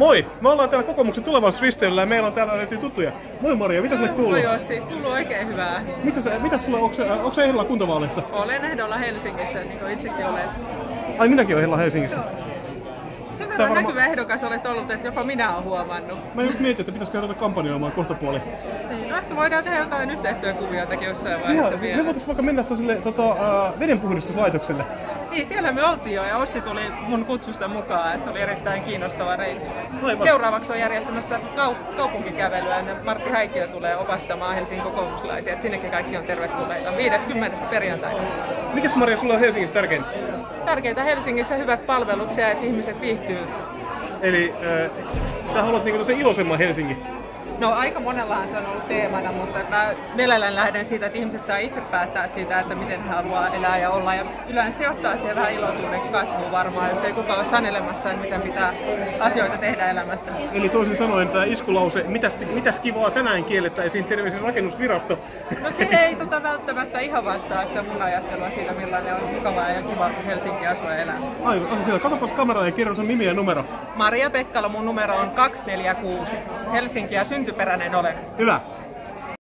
Moi! Me ollaan täällä kokoomuksen tulevaisuusristeilyllä ja meillä on täällä löytyy tuttuja. Moi Maria, mitä sulle kuuluu? Moi Ossi, kuuluu oikein hyvää. Missä sä, mitä sulla, onko, se- onko ehdolla kuntavaaleissa? Olen ehdolla Helsingissä, niin kuin itsekin olet. Ai minäkin olen ehdolla Helsingissä. Sen verran varma- näkyvä ehdokas olet ollut, että jopa minä olen huomannut. Mä just mietin, että pitäisikö ruveta kampanjoimaan kohta puoli. Niin, no voidaan tehdä jotain yhteistyökuvioitakin jossain Joo, vaiheessa me vielä. voitais vaikka mennä sille tota, uh, vedenpuhdistuslaitokselle. Niin, siellä me oltiin jo ja Ossi tuli mun kutsusta mukaan, että se oli erittäin kiinnostava reissu. Aivan. Seuraavaksi on järjestämässä kau- kaupunkikävelyä ja Martti Häikkiö tulee opastamaan Helsingin kokoomuslaisia, että sinnekin kaikki on tervetulleita. 50. perjantaina. Mikäs Maria sulla on Helsingissä tärkeintä? Tärkeintä Helsingissä hyvät palvelut ja että ihmiset viihtyy Eli äh, sä haluat niinku sen iloisemman Helsingin. No aika monellahan se on ollut teemana, mutta mä mielellään lähden siitä, että ihmiset saa itse päättää siitä, että miten he haluaa elää ja olla. Ja yleensä se johtaa siihen vähän iloisuuden kasvuun varmaan, jos ei kukaan ole sanelemassa, että miten pitää asioita tehdä elämässä. Eli toisin sanoen tämä iskulause, mitäs, mitäs kivaa tänään kiellettäisiin terveisin rakennusvirasto. No se ei tota välttämättä ihan vastaa sitä mun ajattelua siitä, millainen on mukavaa ja kiva Helsinki asua ja elää. Aivan, siellä. Katsopas kameraan ja kerro sun nimi ja numero. Maria Pekkala, mun numero on 246. Helsinki ja syntyperäinen olen. Hyvä.